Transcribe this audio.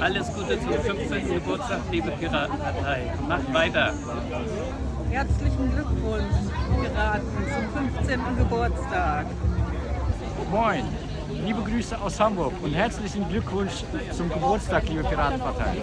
Alles Gute zum 15. Geburtstag, liebe Piratenpartei. Macht weiter. Herzlichen Glückwunsch, Piraten, zum 15. Geburtstag. Moin, liebe Grüße aus Hamburg und herzlichen Glückwunsch zum Geburtstag, liebe Piratenpartei.